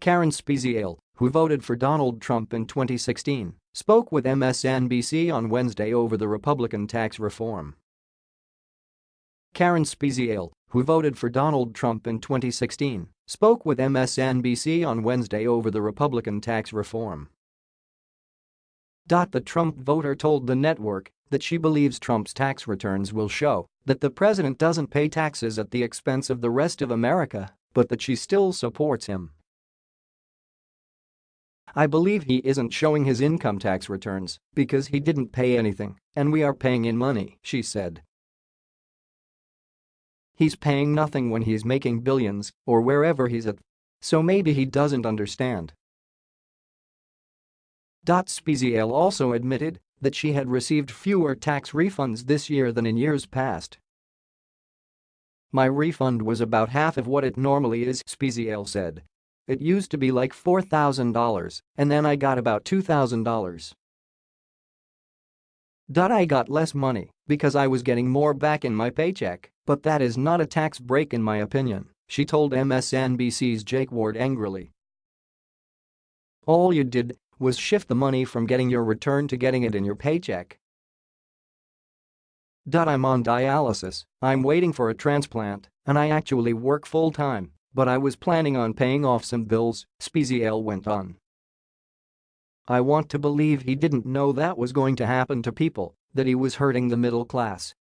Karen Speziale, who voted for Donald Trump in 2016, spoke with MSNBC on Wednesday over the Republican tax reform. Karen Speziale, who voted for Donald Trump in 2016, spoke with MSNBC on Wednesday over the Republican tax reform. The Trump voter told the network that she believes Trump's tax returns will show that the president doesn't pay taxes at the expense of the rest of America, but that she still supports him. I believe he isn't showing his income tax returns because he didn't pay anything and we are paying in money, she said. He's paying nothing when he's making billions or wherever he's at. So maybe he doesn't understand. Speziale also admitted that she had received fewer tax refunds this year than in years past. My refund was about half of what it normally is, Speziale said. It used to be like $4,000, and then I got about $2,000. I got less money because I was getting more back in my paycheck, but that is not a tax break in my opinion, she told MSNBC's Jake Ward angrily. All you did was shift the money from getting your return to getting it in your paycheck. I'm on dialysis, I'm waiting for a transplant, and I actually work full-time, but I was planning on paying off some bills, Speziale went on. I want to believe he didn't know that was going to happen to people, that he was hurting the middle class